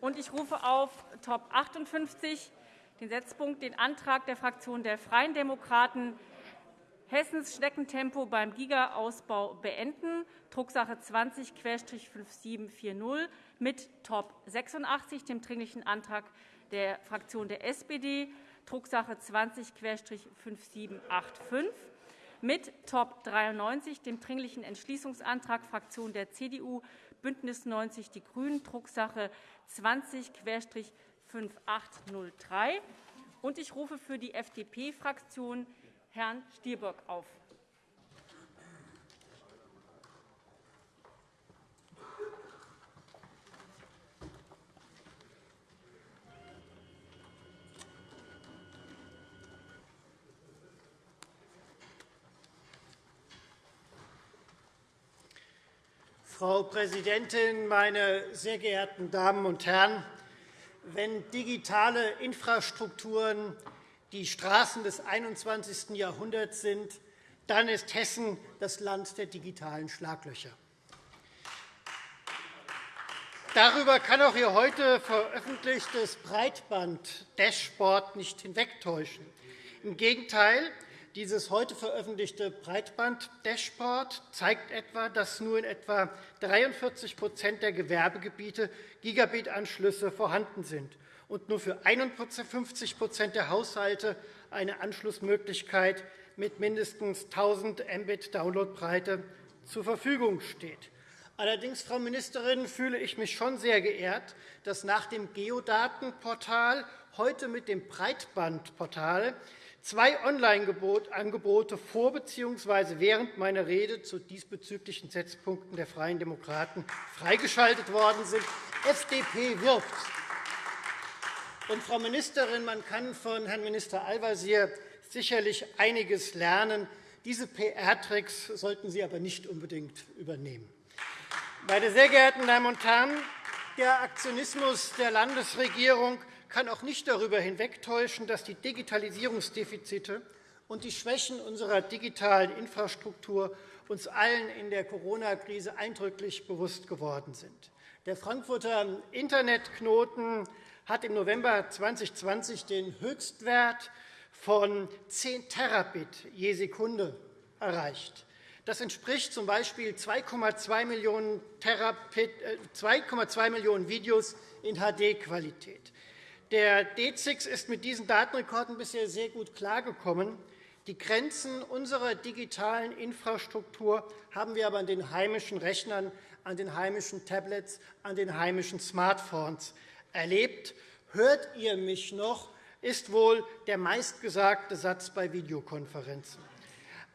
Und ich rufe auf Top 58 den Setzpunkt den Antrag der Fraktion der Freien Demokraten Hessens Schneckentempo beim Giga-Ausbau beenden, Drucksache 20-5740 mit Top 86, dem Dringlichen Antrag der Fraktion der SPD, Drucksache 20-5785, mit Top 93, dem Dringlichen Entschließungsantrag Fraktion der CDU, BÜNDNIS 90 die GRÜNEN, Drucksache 20-5803. Ich rufe für die FDP-Fraktion Herrn Stielbock auf. Frau Präsidentin, meine sehr geehrten Damen und Herren! Wenn digitale Infrastrukturen die Straßen des 21. Jahrhunderts sind, dann ist Hessen das Land der digitalen Schlaglöcher. Darüber kann auch Ihr heute veröffentlichtes Breitband-Dashboard nicht hinwegtäuschen. Im Gegenteil, dieses heute veröffentlichte Breitband-Dashboard zeigt etwa, dass nur in etwa 43% der Gewerbegebiete Gigabit-Anschlüsse vorhanden sind und nur für 51% der Haushalte eine Anschlussmöglichkeit mit mindestens 1.000 Mbit Downloadbreite zur Verfügung steht. Allerdings, Frau Ministerin, fühle ich mich schon sehr geehrt, dass nach dem Geodatenportal heute mit dem Breitbandportal zwei Online-Angebote vor bzw. während meiner Rede zu diesbezüglichen Setzpunkten der Freien Demokraten freigeschaltet worden sind. FDP wirbt. Und, Frau Ministerin, man kann von Herrn Minister Al-Wazir sicherlich einiges lernen. Diese PR-Tricks sollten Sie aber nicht unbedingt übernehmen. Meine sehr geehrten Damen und Herren, der Aktionismus der Landesregierung kann auch nicht darüber hinwegtäuschen, dass die Digitalisierungsdefizite und die Schwächen unserer digitalen Infrastruktur uns allen in der Corona-Krise eindrücklich bewusst geworden sind. Der Frankfurter Internetknoten hat im November 2020 den Höchstwert von 10 Terabit je Sekunde erreicht. Das entspricht z. B. 2,2 Millionen, 2,2 Millionen Videos in HD-Qualität. Der DZIX ist mit diesen Datenrekorden bisher sehr gut klargekommen. Die Grenzen unserer digitalen Infrastruktur haben wir aber an den heimischen Rechnern, an den heimischen Tablets, an den heimischen Smartphones erlebt. Hört ihr mich noch? ist wohl der meistgesagte Satz bei Videokonferenzen.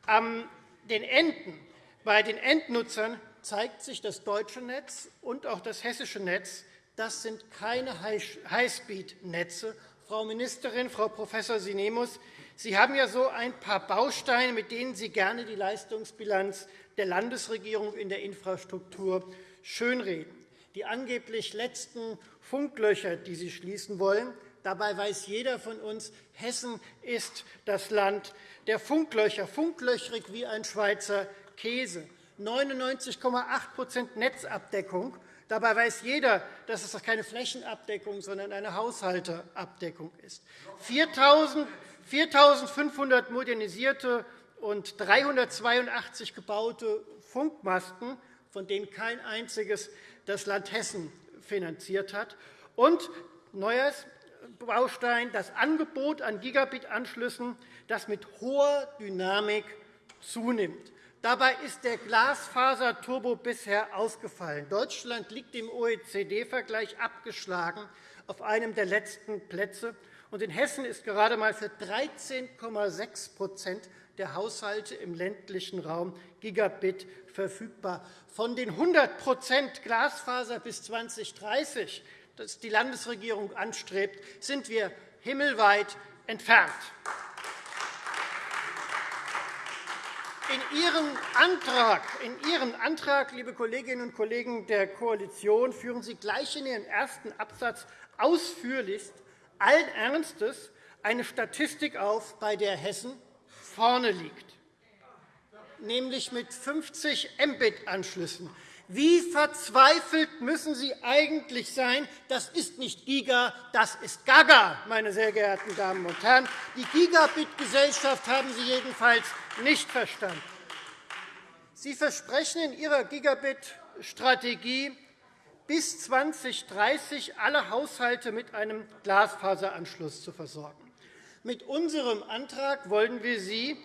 An den Enden, bei den Endnutzern zeigt sich das deutsche Netz und auch das hessische Netz. Das sind keine Highspeed-Netze. Frau Ministerin, Frau Prof. Sinemus, Sie haben ja so ein paar Bausteine, mit denen Sie gerne die Leistungsbilanz der Landesregierung in der Infrastruktur schönreden. Die angeblich letzten Funklöcher, die Sie schließen wollen. Dabei weiß jeder von uns, Hessen ist das Land der Funklöcher, funklöchrig wie ein Schweizer Käse. 99,8% Netzabdeckung. Dabei weiß jeder, dass es keine Flächenabdeckung, sondern eine Haushalteabdeckung ist. 4.500 modernisierte und 382 gebaute Funkmasten, von denen kein einziges das Land Hessen finanziert hat. Und neues Baustein, das Angebot an Gigabit-Anschlüssen, das mit hoher Dynamik zunimmt. Dabei ist der Glasfaser-Turbo bisher ausgefallen. Deutschland liegt im OECD-Vergleich abgeschlagen auf einem der letzten Plätze. Und in Hessen ist gerade einmal für 13,6% der Haushalte im ländlichen Raum Gigabit verfügbar. Von den 100% Glasfaser bis 2030, das die Landesregierung anstrebt, sind wir himmelweit entfernt. In Ihrem, Antrag, in Ihrem Antrag, liebe Kolleginnen und Kollegen der Koalition, führen Sie gleich in Ihren ersten Absatz ausführlichst allen Ernstes eine Statistik auf, bei der Hessen vorne liegt, nämlich mit 50 Mbit-Anschlüssen. Wie verzweifelt müssen Sie eigentlich sein? Das ist nicht Giga, das ist Gaga, meine sehr geehrten Damen und Herren. Die Gigabit-Gesellschaft haben Sie jedenfalls nicht verstanden. Sie versprechen in Ihrer Gigabit-Strategie, bis 2030 alle Haushalte mit einem Glasfaseranschluss zu versorgen. Mit unserem Antrag wollen wir Sie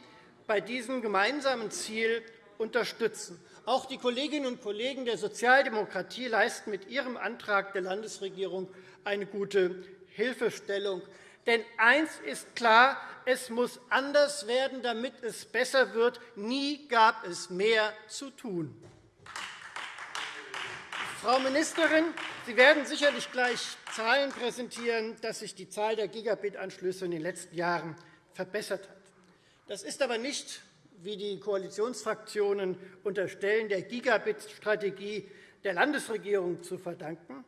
bei diesem gemeinsamen Ziel unterstützen. Auch die Kolleginnen und Kollegen der Sozialdemokratie leisten mit ihrem Antrag der Landesregierung eine gute Hilfestellung. Denn eines ist klar, es muss anders werden, damit es besser wird. Nie gab es mehr zu tun. Frau Ministerin, Sie werden sicherlich gleich Zahlen präsentieren, dass sich die Zahl der Gigabit-Anschlüsse in den letzten Jahren verbessert hat. Das ist aber nicht wie die Koalitionsfraktionen unterstellen, der Gigabit-Strategie der Landesregierung zu verdanken.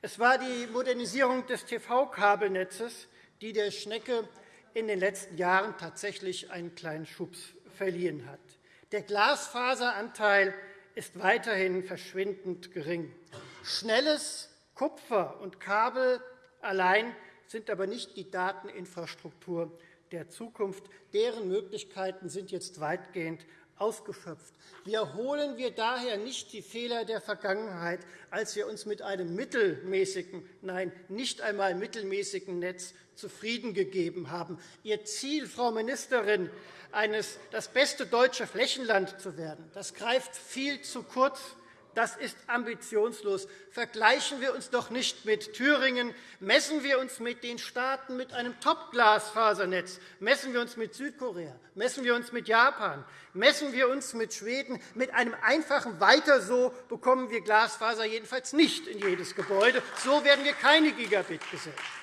Es war die Modernisierung des TV-Kabelnetzes, die der Schnecke in den letzten Jahren tatsächlich einen kleinen Schubs verliehen hat. Der Glasfaseranteil ist weiterhin verschwindend gering. Schnelles Kupfer und Kabel allein sind aber nicht die Dateninfrastruktur der Zukunft. Deren Möglichkeiten sind jetzt weitgehend ausgeschöpft. Wiederholen wir daher nicht die Fehler der Vergangenheit, als wir uns mit einem mittelmäßigen, nein, nicht einmal mittelmäßigen Netz zufrieden gegeben haben. Ihr Ziel, Frau Ministerin, eines, das beste deutsche Flächenland zu werden, das greift viel zu kurz. Das ist ambitionslos. Vergleichen wir uns doch nicht mit Thüringen. Messen wir uns mit den Staaten mit einem Top-Glasfasernetz. Messen wir uns mit Südkorea. Messen wir uns mit Japan. Messen wir uns mit Schweden. Mit einem einfachen Weiter so bekommen wir Glasfaser jedenfalls nicht in jedes Gebäude. So werden wir keine Gigabit-Gesellschaft.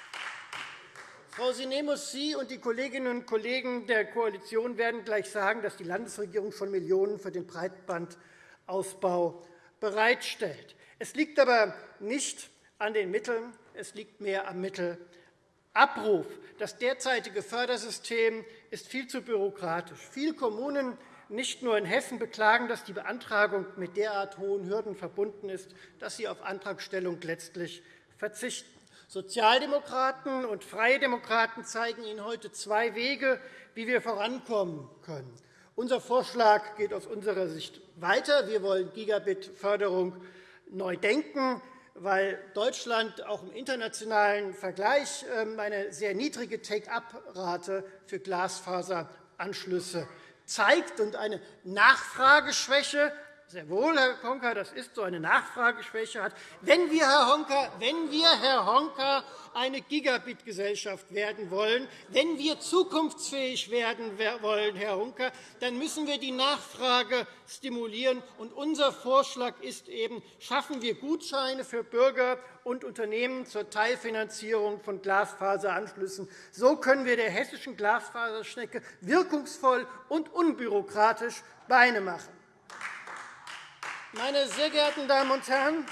Frau Sinemus, Sie und die Kolleginnen und Kollegen der Koalition werden gleich sagen, dass die Landesregierung schon Millionen für den Breitbandausbau bereitstellt. Es liegt aber nicht an den Mitteln, es liegt mehr am Mittelabruf. Das derzeitige Fördersystem ist viel zu bürokratisch. Viele Kommunen, nicht nur in Hessen, beklagen, dass die Beantragung mit derart hohen Hürden verbunden ist, dass sie auf Antragstellung letztlich verzichten. Sozialdemokraten und Freie Demokraten zeigen Ihnen heute zwei Wege, wie wir vorankommen können. Unser Vorschlag geht aus unserer Sicht weiter. Wir wollen Gigabit-Förderung neu denken, weil Deutschland auch im internationalen Vergleich ähm, eine sehr niedrige Take-up-Rate für Glasfaseranschlüsse zeigt und eine Nachfrageschwäche sehr wohl, Herr Honka, das ist so eine Nachfrageschwäche hat. Wenn wir, Herr Honka, wenn wir, Herr Honka, eine Gigabit-Gesellschaft werden wollen, wenn wir zukunftsfähig werden wollen, Herr Honka, dann müssen wir die Nachfrage stimulieren. Und unser Vorschlag ist eben, schaffen wir Gutscheine für Bürger und Unternehmen zur Teilfinanzierung von Glasfaseranschlüssen. So können wir der hessischen Glasfaserschnecke wirkungsvoll und unbürokratisch Beine machen. Meine sehr geehrten Damen und Herren,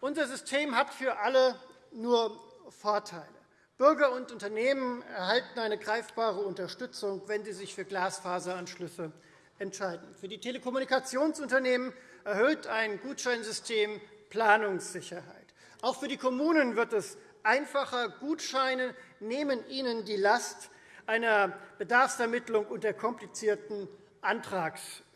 unser System hat für alle nur Vorteile. Bürger und Unternehmen erhalten eine greifbare Unterstützung, wenn sie sich für Glasfaseranschlüsse entscheiden. Für die Telekommunikationsunternehmen erhöht ein Gutscheinsystem Planungssicherheit. Auch für die Kommunen wird es einfacher. Gutscheine nehmen ihnen die Last einer Bedarfsermittlung und der komplizierten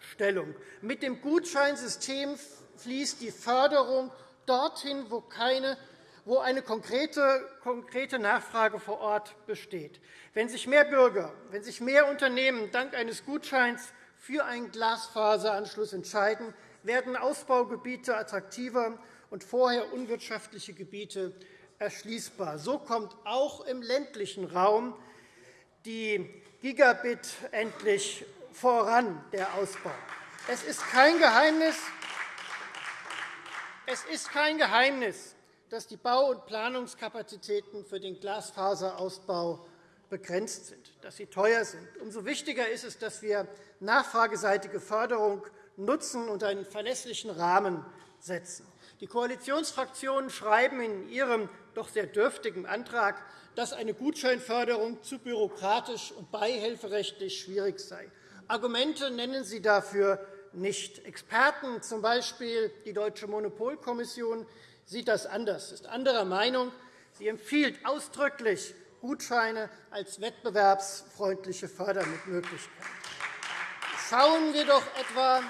Antragsstellung. Mit dem Gutscheinsystem fließt die Förderung dorthin, wo, keine, wo eine konkrete, konkrete Nachfrage vor Ort besteht. Wenn sich mehr Bürger, wenn sich mehr Unternehmen dank eines Gutscheins für einen Glasfaseranschluss entscheiden, werden Ausbaugebiete attraktiver und vorher unwirtschaftliche Gebiete erschließbar. So kommt auch im ländlichen Raum die Gigabit endlich voran, der Ausbau. Es ist kein Geheimnis, es ist kein Geheimnis, dass die Bau- und Planungskapazitäten für den Glasfaserausbau begrenzt sind, dass sie teuer sind. Umso wichtiger ist es, dass wir nachfrageseitige Förderung nutzen und einen verlässlichen Rahmen setzen. Die Koalitionsfraktionen schreiben in ihrem doch sehr dürftigen Antrag, dass eine Gutscheinförderung zu bürokratisch und beihilferechtlich schwierig sei. Argumente nennen Sie dafür nicht. Experten, z. B. die Deutsche Monopolkommission, sieht das anders, ist anderer Meinung. Sie empfiehlt ausdrücklich Gutscheine als wettbewerbsfreundliche Fördermöglichkeit. Schauen wir doch etwa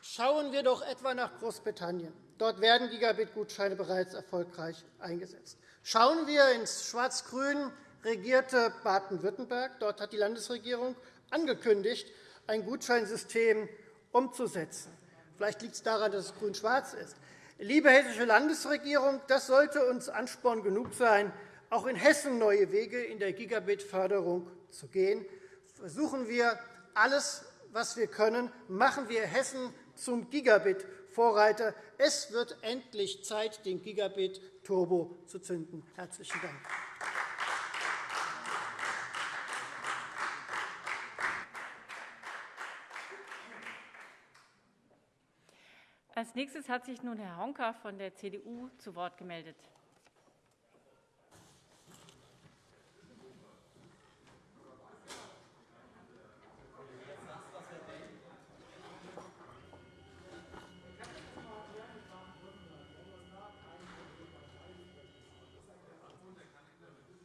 Schauen wir doch etwa nach Großbritannien. Dort werden Gigabit-Gutscheine bereits erfolgreich eingesetzt. Schauen wir ins schwarz-grün regierte Baden-Württemberg. Dort hat die Landesregierung angekündigt, ein Gutscheinsystem umzusetzen. Vielleicht liegt es daran, dass es grün-schwarz ist. Liebe hessische Landesregierung, das sollte uns Ansporn genug sein, auch in Hessen neue Wege in der Gigabit-Förderung zu gehen. Versuchen wir alles, was wir können. Machen wir Hessen zum Gigabit-Vorreiter. Es wird endlich Zeit, den Gigabit-Turbo zu zünden. – Herzlichen Dank. Als nächstes hat sich nun Herr Honka von der CDU zu Wort gemeldet.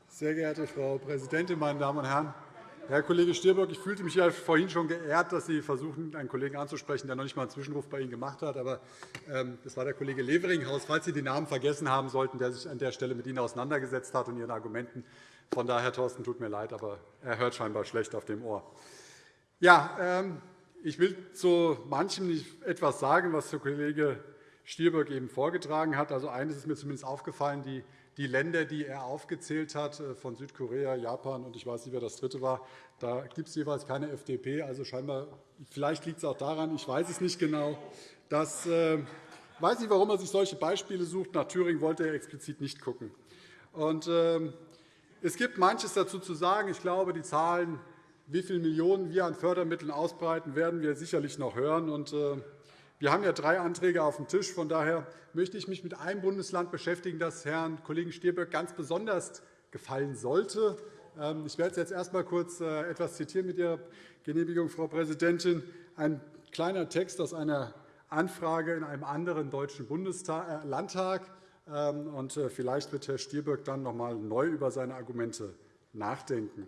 Sehr geehrte Frau Präsidentin, meine Damen und Herren! Herr Kollege Stirböck, ich fühlte mich ja vorhin schon geehrt, dass Sie versuchen, einen Kollegen anzusprechen, der noch nicht einmal einen Zwischenruf bei Ihnen gemacht hat. Aber ähm, das war der Kollege Leveringhaus, falls Sie den Namen vergessen haben sollten, der sich an der Stelle mit Ihnen auseinandergesetzt hat und Ihren Argumenten. Von daher, Thorsten, tut mir leid, aber er hört scheinbar schlecht auf dem Ohr. Ja, ähm, ich will zu manchem etwas sagen, was der Kollege Stirböck eben vorgetragen hat. Also eines ist mir zumindest aufgefallen. Die die Länder, die er aufgezählt hat, äh, von Südkorea, Japan und ich weiß nicht, wer das dritte war, da gibt es jeweils keine FDP. Also scheinbar, vielleicht liegt es auch daran, ich weiß es nicht genau. Dass, äh, ich weiß nicht, warum er sich solche Beispiele sucht. Nach Thüringen wollte er explizit nicht schauen. Und, äh, es gibt manches dazu zu sagen. Ich glaube, die Zahlen, wie viele Millionen wir an Fördermitteln ausbreiten, werden wir sicherlich noch hören. Und, äh, wir haben ja drei Anträge auf dem Tisch. Von daher möchte ich mich mit einem Bundesland beschäftigen, das Herrn Kollegen Stirböck ganz besonders gefallen sollte. Ähm, ich werde jetzt erst einmal kurz äh, etwas zitieren mit Ihrer Genehmigung, Frau Präsidentin. Ein kleiner Text aus einer Anfrage in einem anderen deutschen Bundestag, äh, Landtag. Ähm, äh, vielleicht wird Herr Stirböck dann noch einmal neu über seine Argumente nachdenken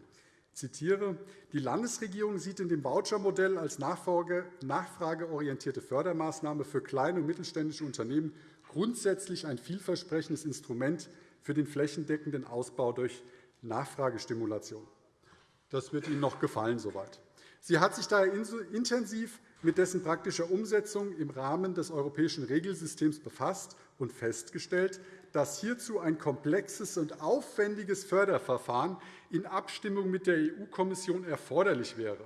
zitiere, die Landesregierung sieht in dem Vouchermodell als nachfrageorientierte Fördermaßnahme für kleine und mittelständische Unternehmen grundsätzlich ein vielversprechendes Instrument für den flächendeckenden Ausbau durch Nachfragestimulation. Das wird Ihnen noch gefallen soweit. Sie hat sich daher intensiv mit dessen praktischer Umsetzung im Rahmen des europäischen Regelsystems befasst und festgestellt, dass hierzu ein komplexes und aufwendiges Förderverfahren in Abstimmung mit der EU-Kommission erforderlich wäre.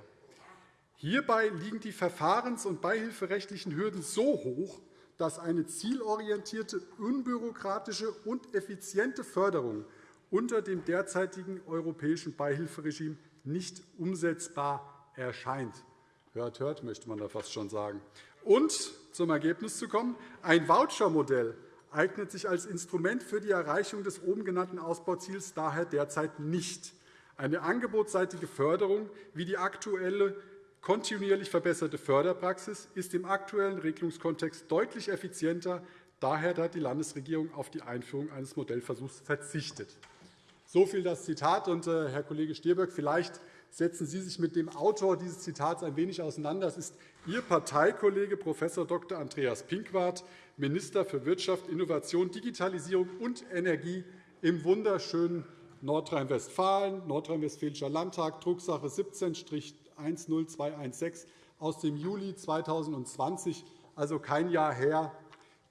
Hierbei liegen die verfahrens- und beihilferechtlichen Hürden so hoch, dass eine zielorientierte, unbürokratische und effiziente Förderung unter dem derzeitigen europäischen Beihilferegime nicht umsetzbar erscheint. Hört, hört, möchte man da fast schon sagen. Und zum Ergebnis zu kommen, ein Vouchermodell eignet sich als Instrument für die Erreichung des oben genannten Ausbauziels daher derzeit nicht. Eine angebotsseitige Förderung wie die aktuelle kontinuierlich verbesserte Förderpraxis ist im aktuellen Regelungskontext deutlich effizienter. Daher hat die Landesregierung auf die Einführung eines Modellversuchs verzichtet. So viel das Zitat. Und, äh, Herr Kollege Stirböck, vielleicht setzen Sie sich mit dem Autor dieses Zitats ein wenig auseinander. Das ist Ihr Parteikollege Prof. Dr. Andreas Pinkwart, Minister für Wirtschaft, Innovation, Digitalisierung und Energie im wunderschönen Nordrhein-Westfalen, Nordrhein-Westfälischer Landtag, Drucksache 17-10216 aus dem Juli 2020, also kein Jahr her.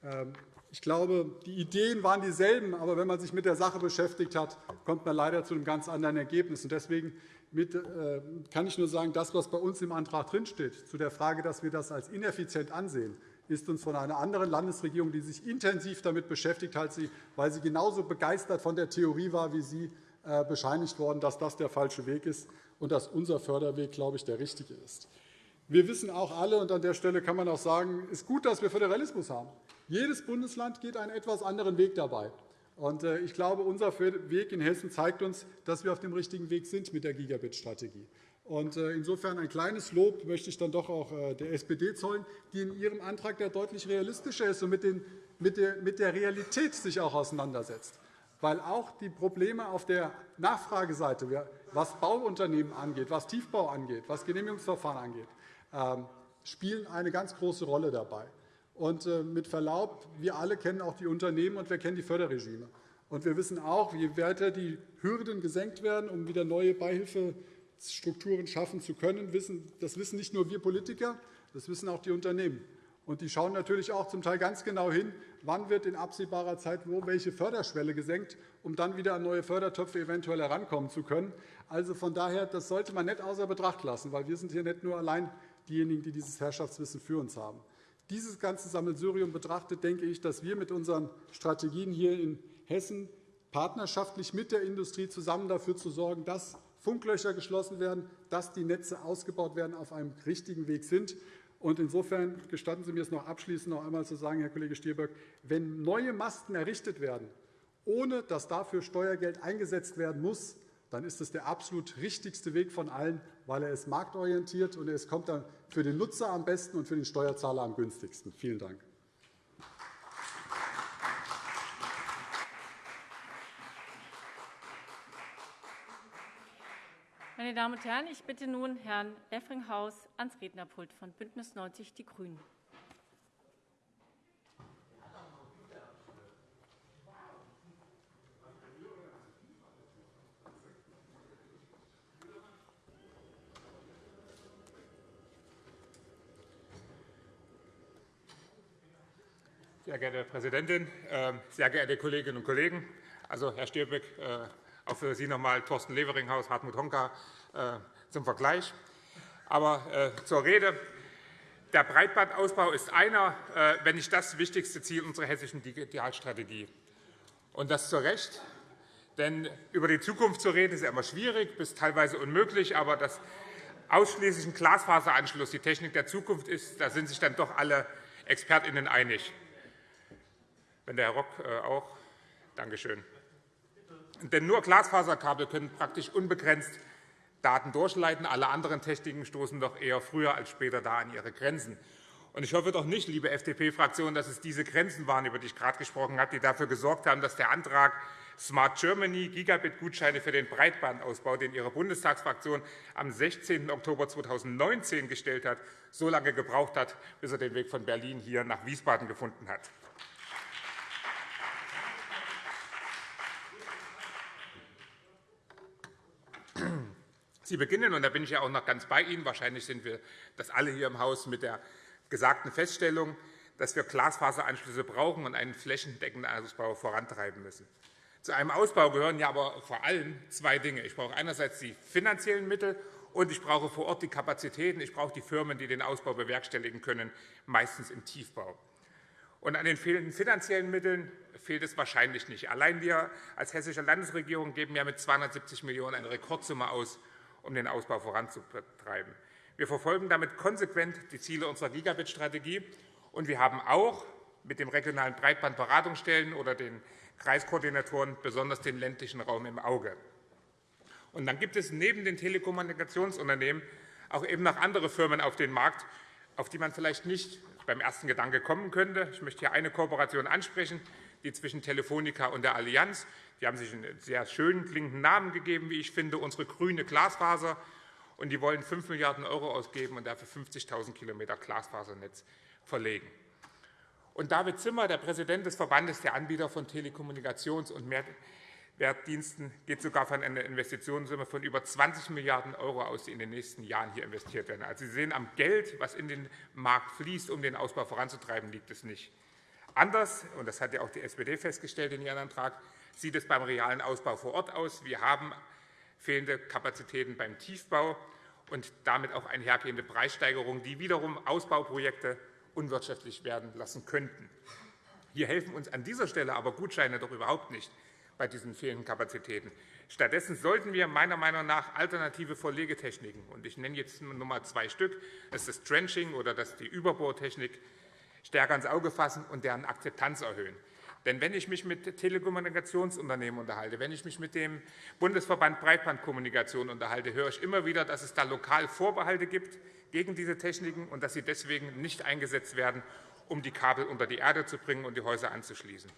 Ähm, ich glaube, die Ideen waren dieselben, aber wenn man sich mit der Sache beschäftigt hat, kommt man leider zu einem ganz anderen Ergebnis. Deswegen äh, kann ich nur sagen, das, was bei uns im Antrag drinsteht, zu der Frage, dass wir das als ineffizient ansehen, ist uns von einer anderen Landesregierung, die sich intensiv damit beschäftigt hat, weil sie genauso begeistert von der Theorie war wie Sie, äh, bescheinigt worden, dass das der falsche Weg ist und dass unser Förderweg, glaube ich, der richtige ist. Wir wissen auch alle, und an der Stelle kann man auch sagen, es ist gut, dass wir Föderalismus haben. Jedes Bundesland geht einen etwas anderen Weg dabei. Äh, ich glaube, unser Weg in Hessen zeigt uns, dass wir auf dem richtigen Weg sind mit der Gigabit-Strategie. Äh, insofern ein kleines Lob möchte ich dann doch auch äh, der SPD zollen, die in ihrem Antrag ja deutlich realistischer ist und der, mit der Realität sich auch auseinandersetzt. Weil auch die Probleme auf der Nachfrageseite, was Bauunternehmen angeht, was Tiefbau angeht, was Genehmigungsverfahren angeht, ähm, spielen eine ganz große Rolle dabei. Und äh, mit Verlaub, wir alle kennen auch die Unternehmen und wir kennen die Förderregime. Und wir wissen auch, je weiter die Hürden gesenkt werden, um wieder neue Beihilfe Strukturen schaffen zu können. Das wissen nicht nur wir Politiker, das wissen auch die Unternehmen. Und die schauen natürlich auch zum Teil ganz genau hin, wann wird in absehbarer Zeit wo welche Förderschwelle gesenkt, um dann wieder an neue Fördertöpfe eventuell herankommen zu können. Also von daher, das sollte man nicht außer Betracht lassen, weil wir sind hier nicht nur allein diejenigen, die dieses Herrschaftswissen für uns haben. Dieses ganze Sammelsurium betrachtet, denke ich, dass wir mit unseren Strategien hier in Hessen partnerschaftlich mit der Industrie zusammen dafür zu sorgen, dass Funklöcher geschlossen werden, dass die Netze ausgebaut werden, auf einem richtigen Weg sind. insofern gestatten Sie mir es noch abschließend noch einmal zu sagen, Herr Kollege Stirböck, wenn neue Masten errichtet werden, ohne dass dafür Steuergeld eingesetzt werden muss, dann ist es der absolut richtigste Weg von allen, weil er ist marktorientiert und es kommt dann für den Nutzer am besten und für den Steuerzahler am günstigsten. Vielen Dank. Meine Damen und Herren, ich bitte nun Herrn Effringhaus ans Rednerpult von BÜNDNIS 90 die GRÜNEN. Sehr geehrte Präsidentin, ähm, sehr geehrte Kolleginnen und Kollegen! Also, Herr Stirböck, äh, auch für Sie noch einmal Thorsten Leveringhaus, Hartmut Honka äh, zum Vergleich. Aber äh, zur Rede. Der Breitbandausbau ist einer, wenn nicht das wichtigste Ziel unserer hessischen Digitalstrategie. Und das zu Recht. Denn über die Zukunft zu reden, ist immer schwierig, bis teilweise unmöglich. Aber dass ausschließlich ein Glasfaseranschluss die Technik der Zukunft ist, da sind sich dann doch alle ExpertInnen einig. Wenn der Herr Rock auch. Danke schön. Denn nur Glasfaserkabel können praktisch unbegrenzt Daten durchleiten. Alle anderen Techniken stoßen doch eher früher als später da an ihre Grenzen. Ich hoffe doch nicht, liebe FDP-Fraktion, dass es diese Grenzen waren, über die ich gerade gesprochen habe, die dafür gesorgt haben, dass der Antrag Smart Germany Gigabit-Gutscheine für den Breitbandausbau, den Ihre Bundestagsfraktion am 16. Oktober 2019 gestellt hat, so lange gebraucht hat, bis er den Weg von Berlin hier nach Wiesbaden gefunden hat. Sie beginnen, und da bin ich ja auch noch ganz bei Ihnen, wahrscheinlich sind wir das alle hier im Haus mit der gesagten Feststellung, dass wir Glasfaseranschlüsse brauchen und einen flächendeckenden Ausbau vorantreiben müssen. Zu einem Ausbau gehören ja aber vor allem zwei Dinge. Ich brauche einerseits die finanziellen Mittel, und ich brauche vor Ort die Kapazitäten. Ich brauche die Firmen, die den Ausbau bewerkstelligen können, meistens im Tiefbau. Und an den fehlenden finanziellen Mitteln fehlt es wahrscheinlich nicht. Allein wir als Hessische Landesregierung geben ja mit 270 Millionen € eine Rekordsumme aus, um den Ausbau voranzutreiben. Wir verfolgen damit konsequent die Ziele unserer Gigabit-Strategie. Und wir haben auch mit den regionalen Breitbandberatungsstellen oder den Kreiskoordinatoren besonders den ländlichen Raum im Auge. Und dann gibt es neben den Telekommunikationsunternehmen auch eben noch andere Firmen auf dem Markt, auf die man vielleicht nicht beim ersten Gedanke kommen könnte. Ich möchte hier eine Kooperation ansprechen, die zwischen Telefonica und der Allianz. Die haben sich einen sehr schönen klingenden Namen gegeben, wie ich finde, unsere grüne Glasfaser. Und die wollen 5 Milliarden € ausgeben und dafür 50.000 km Glasfasernetz verlegen. Und David Zimmer, der Präsident des Verbandes der Anbieter von Telekommunikations- und Mehrwertdiensten, geht sogar von einer Investitionssumme von über 20 Milliarden € aus, die in den nächsten Jahren hier investiert werden. Also Sie sehen, am Geld, was in den Markt fließt, um den Ausbau voranzutreiben, liegt es nicht. Anders, und das hat ja auch die SPD festgestellt in ihrem Antrag, sieht es beim realen Ausbau vor Ort aus. Wir haben fehlende Kapazitäten beim Tiefbau und damit auch einhergehende Preissteigerungen, die wiederum Ausbauprojekte unwirtschaftlich werden lassen könnten. Hier helfen uns an dieser Stelle aber Gutscheine doch überhaupt nicht bei diesen fehlenden Kapazitäten. Stattdessen sollten wir meiner Meinung nach alternative Verlegetechniken, und ich nenne jetzt nur einmal zwei Stück, das ist das Trenching oder das die Überbohrtechnik, stärker ins Auge fassen und deren Akzeptanz erhöhen. Denn wenn ich mich mit Telekommunikationsunternehmen unterhalte, wenn ich mich mit dem Bundesverband Breitbandkommunikation unterhalte, höre ich immer wieder, dass es da lokal Vorbehalte gibt gegen diese Techniken und dass sie deswegen nicht eingesetzt werden, um die Kabel unter die Erde zu bringen und die Häuser anzuschließen.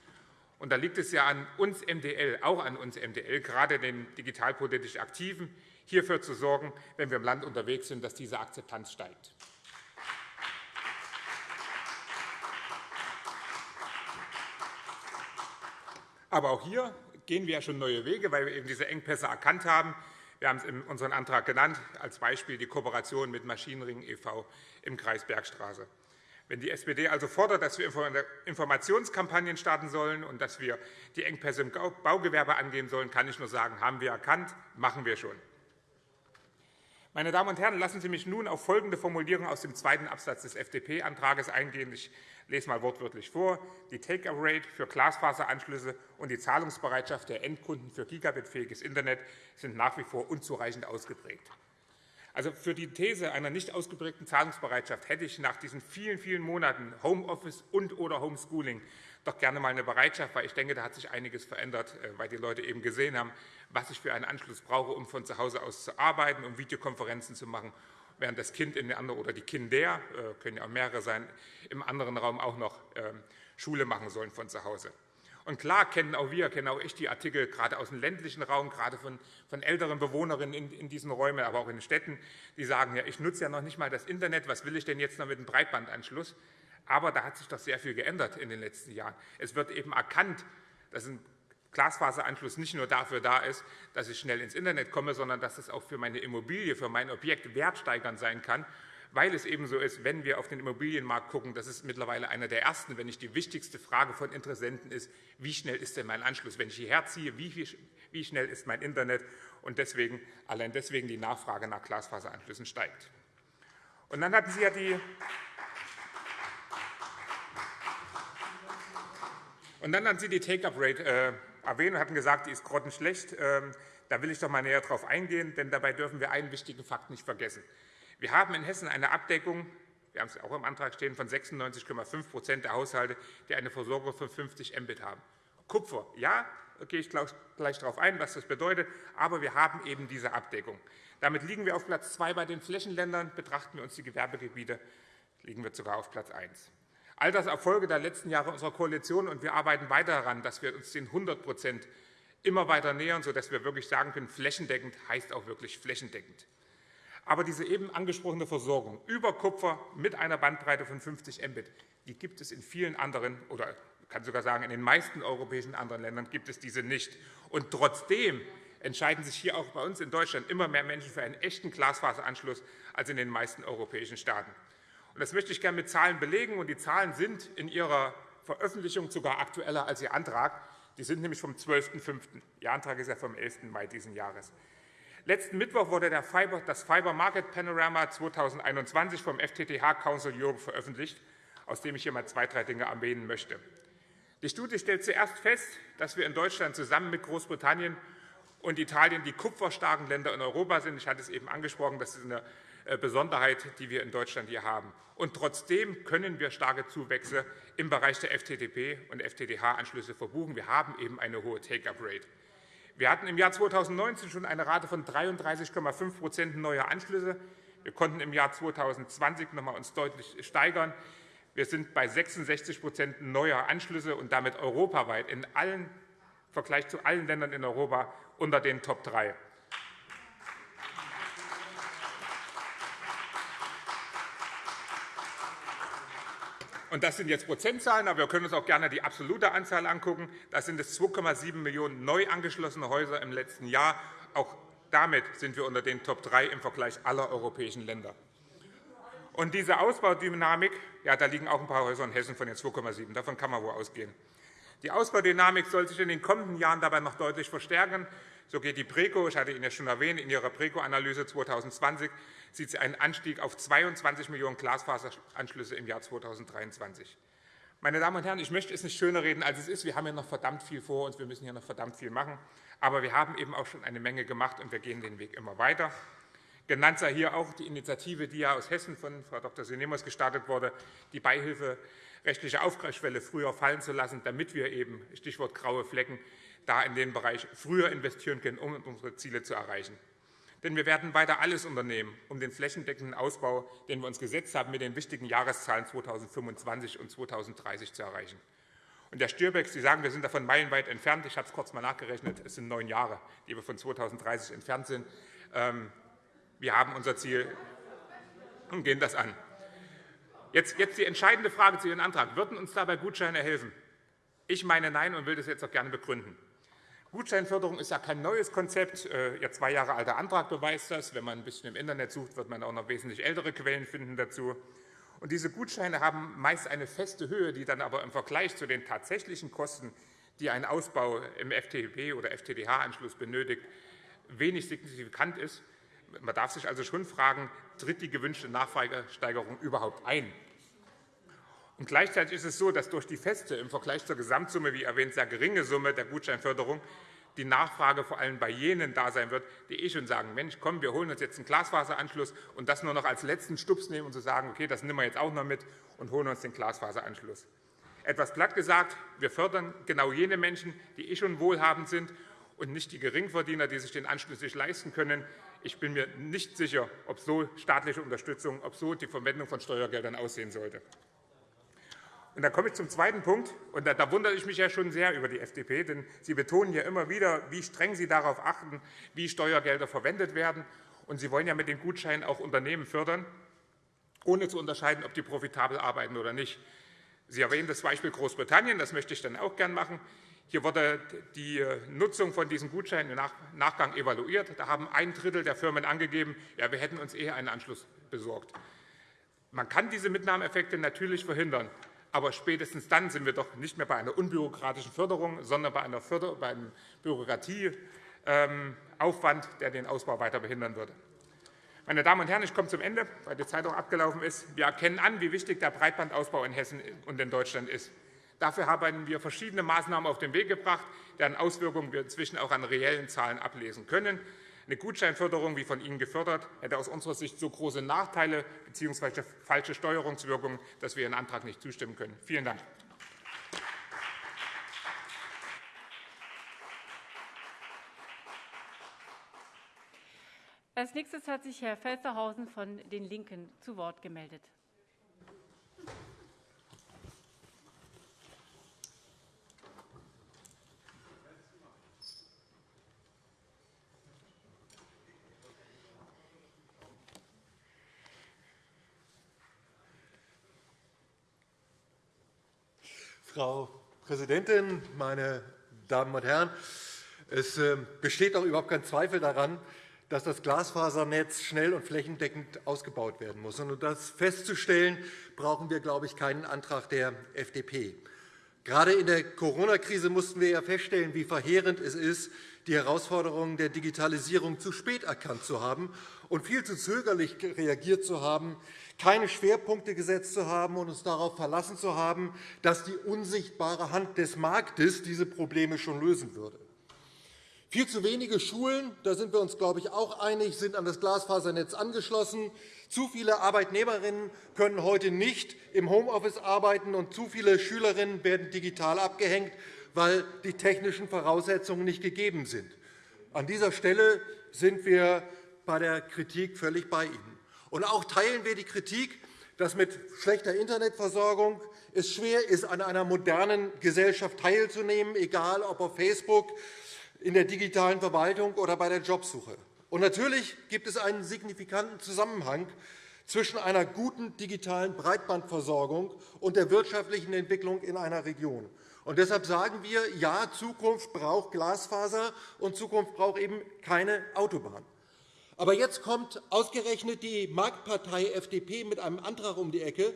Und da liegt es ja an uns MDL, auch an uns MDL, gerade den digitalpolitisch Aktiven, hierfür zu sorgen, wenn wir im Land unterwegs sind, dass diese Akzeptanz steigt. Aber auch hier gehen wir ja schon neue Wege, weil wir eben diese Engpässe erkannt haben. Wir haben es in unserem Antrag genannt, als Beispiel die Kooperation mit Maschinenring e.V. im Kreis Bergstraße. Wenn die SPD also fordert, dass wir Informationskampagnen starten sollen und dass wir die Engpässe im Baugewerbe angehen sollen, kann ich nur sagen, haben wir erkannt, machen wir schon. Meine Damen und Herren, lassen Sie mich nun auf folgende Formulierung aus dem zweiten Absatz des FDP-Antrags eingehen. Ich lese mal wortwörtlich vor. Die Take-up-Rate für Glasfaseranschlüsse und die Zahlungsbereitschaft der Endkunden für gigabitfähiges Internet sind nach wie vor unzureichend ausgeprägt. Also für die These einer nicht ausgeprägten Zahlungsbereitschaft hätte ich nach diesen vielen, vielen Monaten Homeoffice und oder Homeschooling doch gerne mal eine Bereitschaft, weil ich denke, da hat sich einiges verändert, äh, weil die Leute eben gesehen haben, was ich für einen Anschluss brauche, um von zu Hause aus zu arbeiten, um Videokonferenzen zu machen, während das Kind in der anderen oder die Kinder, äh, können ja auch mehrere sein, im anderen Raum auch noch ähm, Schule machen sollen von zu Hause. Und klar kennen auch wir, kennen auch ich die Artikel gerade aus dem ländlichen Raum, gerade von, von älteren Bewohnerinnen in, in, diesen Räumen, aber auch in den Städten, die sagen, ja, ich nutze ja noch nicht mal das Internet, was will ich denn jetzt noch mit einem Breitbandanschluss? Aber da hat sich doch sehr viel geändert in den letzten Jahren. Es wird eben erkannt, dass ein Glasfaseranschluss nicht nur dafür da ist, dass ich schnell ins Internet komme, sondern dass es auch für meine Immobilie, für mein Objekt wertsteigernd sein kann weil es eben so ist, wenn wir auf den Immobilienmarkt gucken, das ist mittlerweile einer der ersten, wenn nicht die wichtigste Frage von Interessenten ist, wie schnell ist denn mein Anschluss, wenn ich hierher ziehe, wie, wie schnell ist mein Internet und deswegen, allein deswegen die Nachfrage nach Glasfaseranschlüssen steigt. Und dann hatten Sie ja die Und dann hatten Sie die Take-up-Rate äh, erwähnt und hatten gesagt, die ist grottenschlecht. Ähm, da will ich doch mal näher darauf eingehen, denn dabei dürfen wir einen wichtigen Fakt nicht vergessen. Wir haben in Hessen eine Abdeckung, wir haben es auch im Antrag stehen, von 96,5% der Haushalte, die eine Versorgung von 50 Mbit haben. Kupfer, ja, da gehe ich gleich darauf ein, was das bedeutet, aber wir haben eben diese Abdeckung. Damit liegen wir auf Platz 2 bei den Flächenländern. Betrachten wir uns die Gewerbegebiete, liegen wir sogar auf Platz 1. All das Erfolge der letzten Jahre unserer Koalition, und wir arbeiten weiter daran, dass wir uns den 100% immer weiter nähern, sodass wir wirklich sagen können, flächendeckend heißt auch wirklich flächendeckend. Aber diese eben angesprochene Versorgung über Kupfer mit einer Bandbreite von 50 Mbit, die gibt es in vielen anderen oder ich kann sogar sagen, in den meisten europäischen anderen Ländern gibt es diese nicht. Und trotzdem entscheiden sich hier auch bei uns in Deutschland immer mehr Menschen für einen echten Glasfaseranschluss als in den meisten europäischen Staaten. Und das möchte ich gerne mit Zahlen belegen. Und die Zahlen sind in Ihrer Veröffentlichung sogar aktueller als Ihr Antrag. Die sind nämlich vom 12.05. Ihr Antrag ist ja vom 11. Mai dieses Jahres. Letzten Mittwoch wurde das Fiber Market Panorama 2021 vom FTTH Council Europe veröffentlicht, aus dem ich hier mal zwei, drei Dinge erwähnen möchte. Die Studie stellt zuerst fest, dass wir in Deutschland zusammen mit Großbritannien und Italien die kupferstarken Länder in Europa sind. Ich hatte es eben angesprochen, das ist eine äh, Besonderheit, die wir in Deutschland hier haben. Und trotzdem können wir starke Zuwächse im Bereich der FTTP und FTTH-Anschlüsse verbuchen. Wir haben eben eine hohe Take-up-Rate. Wir hatten im Jahr 2019 schon eine Rate von 33,5% neuer Anschlüsse. Wir konnten im Jahr 2020 noch einmal uns deutlich steigern. Wir sind bei 66% neuer Anschlüsse und damit europaweit in allen Vergleich zu allen Ländern in Europa unter den Top 3. Und das sind jetzt Prozentzahlen, aber wir können uns auch gerne die absolute Anzahl angucken. Das sind es 2,7 Millionen neu angeschlossene Häuser im letzten Jahr. Auch damit sind wir unter den Top 3 im Vergleich aller europäischen Länder. Und diese Ausbaudynamik, ja, da liegen auch ein paar Häuser in Hessen von den 2,7. Davon kann man wohl ausgehen. Die Ausbaudynamik soll sich in den kommenden Jahren dabei noch deutlich verstärken. So geht die PRECO, ich hatte Ihnen ja schon erwähnt, in ihrer PRECO-Analyse 2020 sieht sie einen Anstieg auf 22 Millionen Glasfaseranschlüsse im Jahr 2023. Meine Damen und Herren, ich möchte es nicht schöner reden, als es ist. Wir haben ja noch verdammt viel vor uns, wir müssen ja noch verdammt viel machen. Aber wir haben eben auch schon eine Menge gemacht, und wir gehen den Weg immer weiter. Genannt sei hier auch die Initiative, die ja aus Hessen von Frau Dr. Sinemus gestartet wurde, die Beihilfe rechtliche Aufgleichsschwelle früher fallen zu lassen, damit wir eben, Stichwort graue Flecken, da in den Bereich früher investieren können, um unsere Ziele zu erreichen. Denn wir werden weiter alles unternehmen, um den flächendeckenden Ausbau, den wir uns gesetzt haben, mit den wichtigen Jahreszahlen 2025 und 2030 zu erreichen. Und Herr Stürbeck, Sie sagen, wir sind davon meilenweit entfernt. Ich habe es kurz mal nachgerechnet. Es sind neun Jahre, die wir von 2030 entfernt sind. Ähm, wir haben unser Ziel und gehen das an. Jetzt, jetzt die entscheidende Frage zu Ihrem Antrag. Würden uns dabei Gutscheine helfen? Ich meine Nein und will das jetzt auch gerne begründen. Gutscheinförderung ist ja kein neues Konzept. Äh, Ihr zwei Jahre alter Antrag beweist das. Wenn man ein bisschen im Internet sucht, wird man auch noch wesentlich ältere Quellen finden dazu. Und diese Gutscheine haben meist eine feste Höhe, die dann aber im Vergleich zu den tatsächlichen Kosten, die ein Ausbau im FTP oder FTTH-Anschluss benötigt, wenig signifikant ist. Man darf sich also schon fragen, tritt die gewünschte Nachfragesteigerung überhaupt ein? Und gleichzeitig ist es so, dass durch die feste, im Vergleich zur Gesamtsumme, wie erwähnt, sehr geringe Summe der Gutscheinförderung die Nachfrage vor allem bei jenen da sein wird, die eh schon sagen, Mensch, komm, wir holen uns jetzt einen Glasfaseranschluss und das nur noch als letzten Stups nehmen und zu sagen, okay, das nehmen wir jetzt auch noch mit und holen uns den Glasfaseranschluss. Etwas platt gesagt, wir fördern genau jene Menschen, die eh schon wohlhabend sind und nicht die Geringverdiener, die sich den Anschluss nicht leisten können. Ich bin mir nicht sicher, ob so staatliche Unterstützung, ob so die Verwendung von Steuergeldern aussehen sollte. Und dann komme ich zum zweiten Punkt. Und da, da, wundere ich mich ja schon sehr über die FDP, denn Sie betonen ja immer wieder, wie streng Sie darauf achten, wie Steuergelder verwendet werden. Und Sie wollen ja mit den Gutscheinen auch Unternehmen fördern, ohne zu unterscheiden, ob die profitabel arbeiten oder nicht. Sie erwähnen das Beispiel Großbritannien, das möchte ich dann auch gern machen. Hier wurde die Nutzung von diesen Gutscheinen im Nachgang evaluiert. Da haben ein Drittel der Firmen angegeben, ja, wir hätten uns eher einen Anschluss besorgt. Man kann diese Mitnahmeeffekte natürlich verhindern. Aber spätestens dann sind wir doch nicht mehr bei einer unbürokratischen Förderung, sondern bei, einer Förder bei einem Bürokratieaufwand, der den Ausbau weiter behindern würde. Meine Damen und Herren, ich komme zum Ende, weil die Zeit auch abgelaufen ist. Wir erkennen an, wie wichtig der Breitbandausbau in Hessen und in Deutschland ist. Dafür haben wir verschiedene Maßnahmen auf den Weg gebracht, deren Auswirkungen wir inzwischen auch an reellen Zahlen ablesen können. Eine Gutscheinförderung, wie von Ihnen gefördert, hätte aus unserer Sicht so große Nachteile bzw. falsche Steuerungswirkungen, dass wir Ihren Antrag nicht zustimmen können. Vielen Dank. Als nächstes hat sich Herr Felstehausen von den LINKEN zu Wort gemeldet. Frau Präsidentin, meine Damen und Herren! Es ähm, besteht auch überhaupt kein Zweifel daran, dass das Glasfasernetz schnell und flächendeckend ausgebaut werden muss. Um das festzustellen, brauchen wir, glaube ich, keinen Antrag der FDP. Gerade in der Corona-Krise mussten wir ja feststellen, wie verheerend es ist, die Herausforderungen der Digitalisierung zu spät erkannt zu haben und viel zu zögerlich reagiert zu haben, keine Schwerpunkte gesetzt zu haben und uns darauf verlassen zu haben, dass die unsichtbare Hand des Marktes diese Probleme schon lösen würde. Viel zu wenige Schulen, da sind wir uns, glaube ich, auch einig, sind an das Glasfasernetz angeschlossen. Zu viele Arbeitnehmerinnen können heute nicht im Homeoffice arbeiten, und zu viele Schülerinnen werden digital abgehängt, weil die technischen Voraussetzungen nicht gegeben sind. An dieser Stelle sind wir bei der Kritik völlig bei Ihnen. Und auch teilen wir die Kritik, dass mit schlechter Internetversorgung es schwer ist, an einer modernen Gesellschaft teilzunehmen, egal ob auf Facebook, in der digitalen Verwaltung oder bei der Jobsuche. Und natürlich gibt es einen signifikanten Zusammenhang zwischen einer guten digitalen Breitbandversorgung und der wirtschaftlichen Entwicklung in einer Region. Und deshalb sagen wir, ja, Zukunft braucht Glasfaser, und Zukunft braucht eben keine Autobahn. Aber jetzt kommt ausgerechnet die Marktpartei FDP mit einem Antrag um die Ecke,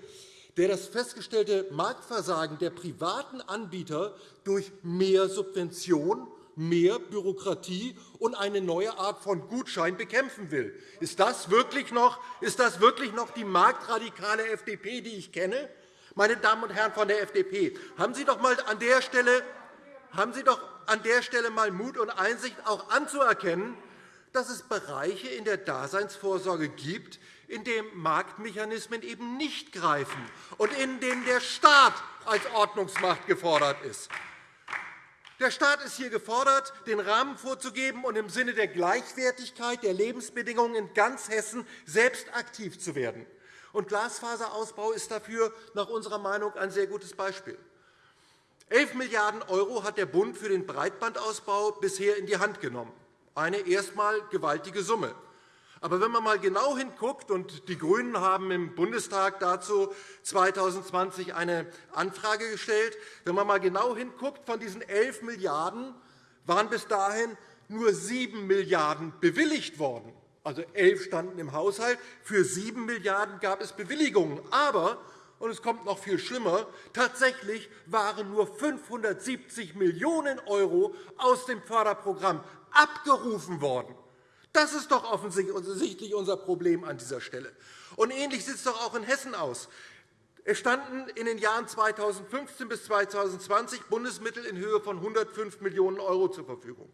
der das festgestellte Marktversagen der privaten Anbieter durch mehr Subvention, mehr Bürokratie und eine neue Art von Gutschein bekämpfen will. Ist das wirklich noch, ist das wirklich noch die marktradikale FDP, die ich kenne? Meine Damen und Herren von der FDP, haben Sie doch mal an der Stelle, haben Sie doch an der Stelle mal Mut und Einsicht auch anzuerkennen, dass es Bereiche in der Daseinsvorsorge gibt, in denen Marktmechanismen eben nicht greifen und in denen der Staat als Ordnungsmacht gefordert ist. Der Staat ist hier gefordert, den Rahmen vorzugeben und im Sinne der Gleichwertigkeit der Lebensbedingungen in ganz Hessen selbst aktiv zu werden. Und Glasfaserausbau ist dafür nach unserer Meinung ein sehr gutes Beispiel. 11 Milliarden € hat der Bund für den Breitbandausbau bisher in die Hand genommen. Eine erstmal gewaltige Summe. Aber wenn man einmal genau hinguckt, und die GRÜNEN haben im Bundestag dazu 2020 eine Anfrage gestellt, wenn man einmal genau hinguckt, von diesen 11 Milliarden € waren bis dahin nur 7 Milliarden € bewilligt worden. Also 11 standen im Haushalt, für 7 Milliarden € gab es Bewilligungen. Aber und es kommt noch viel schlimmer. Tatsächlich waren nur 570 Millionen € aus dem Förderprogramm abgerufen worden. Das ist doch offensichtlich unser Problem an dieser Stelle. Und ähnlich sieht es doch auch in Hessen aus. Es standen in den Jahren 2015 bis 2020 Bundesmittel in Höhe von 105 Millionen € zur Verfügung.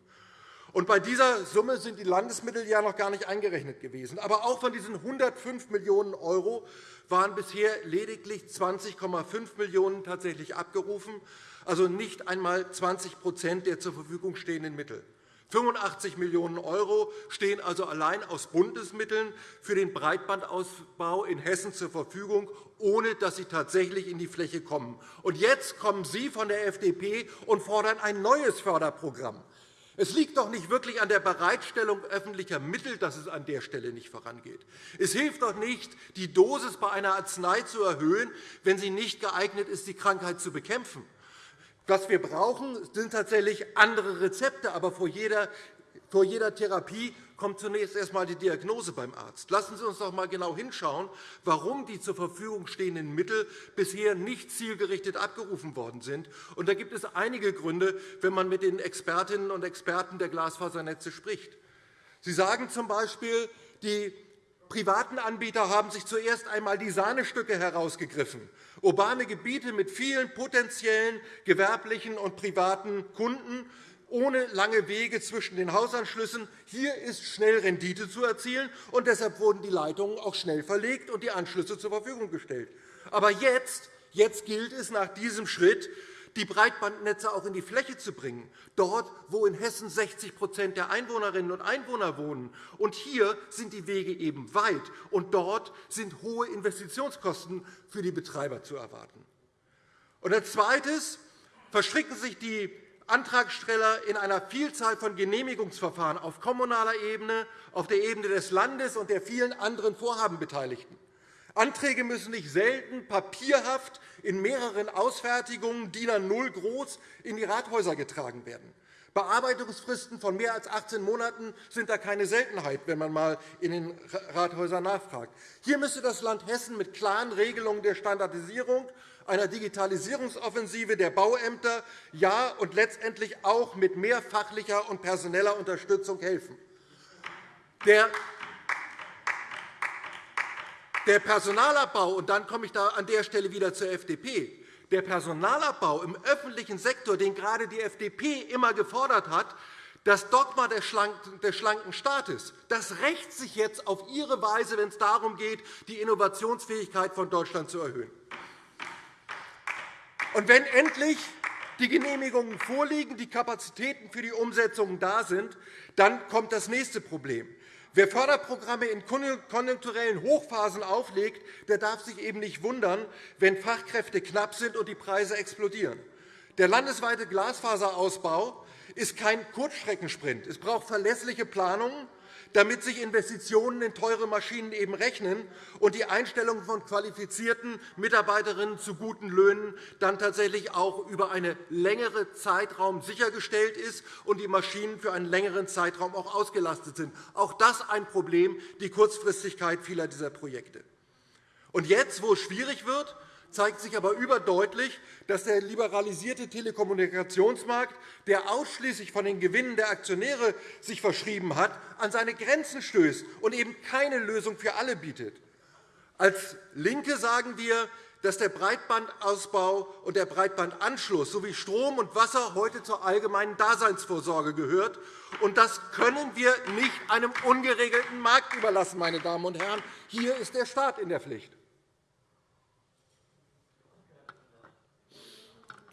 Und bei dieser Summe sind die Landesmittel ja noch gar nicht eingerechnet gewesen. Aber auch von diesen 105 Millionen € waren bisher lediglich 20,5 Millionen € tatsächlich abgerufen, also nicht einmal 20% der zur Verfügung stehenden Mittel. 85 Millionen € stehen also allein aus Bundesmitteln für den Breitbandausbau in Hessen zur Verfügung, ohne dass sie tatsächlich in die Fläche kommen. Und jetzt kommen Sie von der FDP und fordern ein neues Förderprogramm. Es liegt doch nicht wirklich an der Bereitstellung öffentlicher Mittel, dass es an der Stelle nicht vorangeht. Es hilft doch nicht, die Dosis bei einer Arznei zu erhöhen, wenn sie nicht geeignet ist, die Krankheit zu bekämpfen. Was wir brauchen, sind tatsächlich andere Rezepte. Aber vor jeder, vor jeder Therapie kommt zunächst erst einmal die Diagnose beim Arzt. Lassen Sie uns doch einmal genau hinschauen, warum die zur Verfügung stehenden Mittel bisher nicht zielgerichtet abgerufen worden sind. Und da gibt es einige Gründe, wenn man mit den Expertinnen und Experten der Glasfasernetze spricht. Sie sagen z. B., die privaten Anbieter haben sich zuerst einmal die Sahnestücke herausgegriffen. Urbane Gebiete mit vielen potenziellen gewerblichen und privaten Kunden ohne lange Wege zwischen den Hausanschlüssen. Hier ist schnell Rendite zu erzielen, und deshalb wurden die Leitungen auch schnell verlegt und die Anschlüsse zur Verfügung gestellt. Aber jetzt, jetzt gilt es nach diesem Schritt, die Breitbandnetze auch in die Fläche zu bringen, dort, wo in Hessen 60% der Einwohnerinnen und Einwohner wohnen. Und hier sind die Wege eben weit, und dort sind hohe Investitionskosten für die Betreiber zu erwarten. Und als Zweites verstricken sich die Antragsteller in einer Vielzahl von Genehmigungsverfahren auf kommunaler Ebene, auf der Ebene des Landes und der vielen anderen Vorhabenbeteiligten. Anträge müssen nicht selten papierhaft in mehreren Ausfertigungen DIN A0 groß in die Rathäuser getragen werden. Bearbeitungsfristen von mehr als 18 Monaten sind da keine Seltenheit, wenn man einmal in den Rathäusern nachfragt. Hier müsste das Land Hessen mit klaren Regelungen der Standardisierung, einer Digitalisierungsoffensive der Bauämter ja und letztendlich auch mit mehr fachlicher und personeller Unterstützung helfen. Der der Personalabbau, und dann komme ich da an der Stelle wieder zur FDP, der Personalabbau im öffentlichen Sektor, den gerade die FDP immer gefordert hat, das Dogma des schlanken Staates, das rächt sich jetzt auf Ihre Weise, wenn es darum geht, die Innovationsfähigkeit von Deutschland zu erhöhen. Und wenn endlich die Genehmigungen vorliegen, die Kapazitäten für die Umsetzung da sind, dann kommt das nächste Problem. Wer Förderprogramme in konjunkturellen Hochphasen auflegt, der darf sich eben nicht wundern, wenn Fachkräfte knapp sind und die Preise explodieren. Der landesweite Glasfaserausbau ist kein Kurzstreckensprint. Es braucht verlässliche Planungen, damit sich Investitionen in teure Maschinen eben rechnen und die Einstellung von qualifizierten Mitarbeiterinnen zu guten Löhnen dann tatsächlich auch über einen längeren Zeitraum sichergestellt ist und die Maschinen für einen längeren Zeitraum auch ausgelastet sind. Auch das ein Problem, die Kurzfristigkeit vieler dieser Projekte. Und jetzt, wo es schwierig wird, zeigt sich aber überdeutlich, dass der liberalisierte Telekommunikationsmarkt, der ausschließlich von den Gewinnen der Aktionäre sich verschrieben hat, an seine Grenzen stößt und eben keine Lösung für alle bietet. Als LINKE sagen wir, dass der Breitbandausbau und der Breitbandanschluss sowie Strom und Wasser heute zur allgemeinen Daseinsvorsorge gehört. Und das können wir nicht einem ungeregelten Markt überlassen. Meine Damen und Herren. Hier ist der Staat in der Pflicht.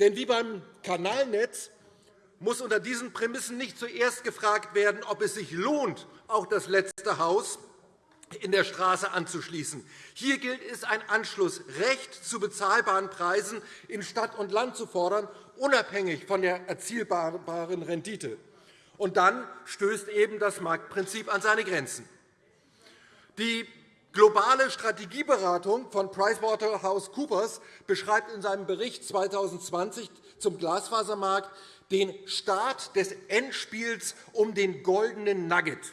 Denn wie beim Kanalnetz muss unter diesen Prämissen nicht zuerst gefragt werden, ob es sich lohnt, auch das letzte Haus in der Straße anzuschließen. Hier gilt es, ein Anschlussrecht zu bezahlbaren Preisen in Stadt und Land zu fordern, unabhängig von der erzielbaren Rendite. Und dann stößt eben das Marktprinzip an seine Grenzen. Die globale Strategieberatung von PricewaterhouseCoopers beschreibt in seinem Bericht 2020 zum Glasfasermarkt den Start des Endspiels um den goldenen Nugget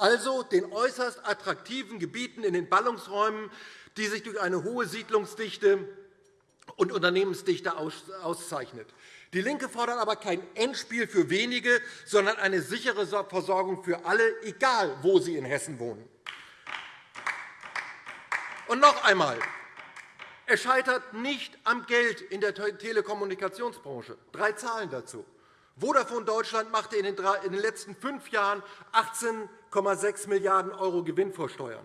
also den äußerst attraktiven Gebieten in den Ballungsräumen, die sich durch eine hohe Siedlungsdichte und Unternehmensdichte auszeichnet. DIE LINKE fordert aber kein Endspiel für wenige, sondern eine sichere Versorgung für alle, egal wo sie in Hessen wohnen. Und noch einmal. Es scheitert nicht am Geld in der Telekommunikationsbranche. Drei Zahlen dazu. Vodafone Deutschland machte in den letzten fünf Jahren 18,6 Milliarden € Gewinn vor Steuern.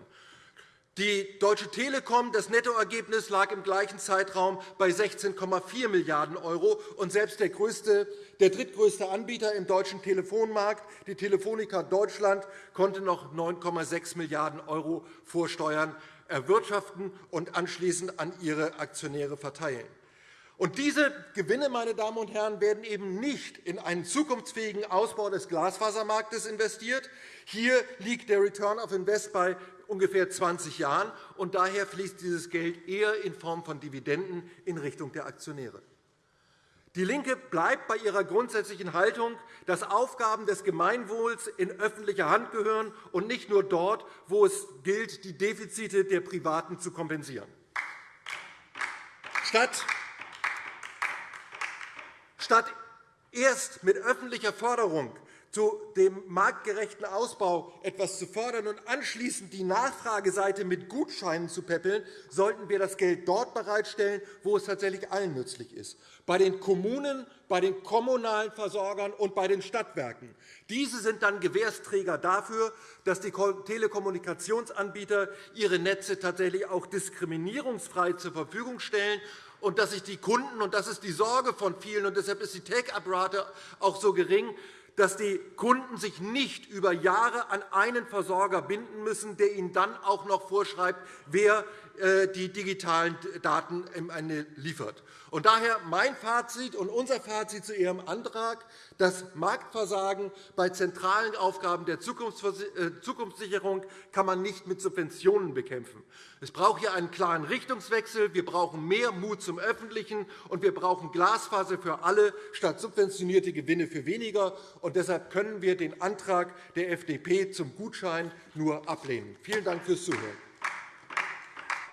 Die Deutsche Telekom, das Nettoergebnis lag im gleichen Zeitraum bei 16,4 Milliarden €. Und selbst der, größte, der drittgrößte Anbieter im deutschen Telefonmarkt, die Telefonica Deutschland, konnte noch 9,6 Milliarden € Vorsteuern erwirtschaften und anschließend an ihre Aktionäre verteilen. Und diese Gewinne meine Damen und Herren, werden eben nicht in einen zukunftsfähigen Ausbau des Glasfasermarktes investiert. Hier liegt der Return of Invest bei ungefähr 20 Jahren. und Daher fließt dieses Geld eher in Form von Dividenden in Richtung der Aktionäre. DIE LINKE bleibt bei ihrer grundsätzlichen Haltung, dass Aufgaben des Gemeinwohls in öffentlicher Hand gehören und nicht nur dort, wo es gilt, die Defizite der Privaten zu kompensieren. Statt erst mit öffentlicher Förderung zu dem marktgerechten Ausbau etwas zu fördern und anschließend die Nachfrageseite mit Gutscheinen zu peppeln, sollten wir das Geld dort bereitstellen, wo es tatsächlich allen nützlich ist, bei den Kommunen, bei den kommunalen Versorgern und bei den Stadtwerken. Diese sind dann Gewährsträger dafür, dass die Telekommunikationsanbieter ihre Netze tatsächlich auch diskriminierungsfrei zur Verfügung stellen und dass sich die Kunden, und das ist die Sorge von vielen, und deshalb ist die Take-up-Rate auch so gering, dass die Kunden sich nicht über Jahre an einen Versorger binden müssen, der ihnen dann auch noch vorschreibt, wer äh, die digitalen Daten im Ende liefert. Daher mein Fazit und unser Fazit zu Ihrem Antrag. Das Marktversagen bei zentralen Aufgaben der äh, Zukunftssicherung kann man nicht mit Subventionen bekämpfen. Es braucht hier einen klaren Richtungswechsel. Wir brauchen mehr Mut zum Öffentlichen, und wir brauchen Glasfaser für alle statt subventionierte Gewinne für weniger. Und deshalb können wir den Antrag der FDP zum Gutschein nur ablehnen. Vielen Dank fürs Zuhören.